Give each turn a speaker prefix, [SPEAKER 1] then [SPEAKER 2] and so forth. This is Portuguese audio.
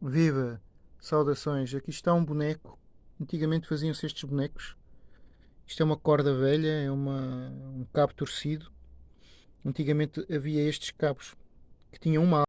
[SPEAKER 1] Viva! Saudações! Aqui está um boneco. Antigamente faziam-se estes bonecos. Isto é uma corda velha, é uma, um cabo torcido. Antigamente havia estes cabos que tinham uma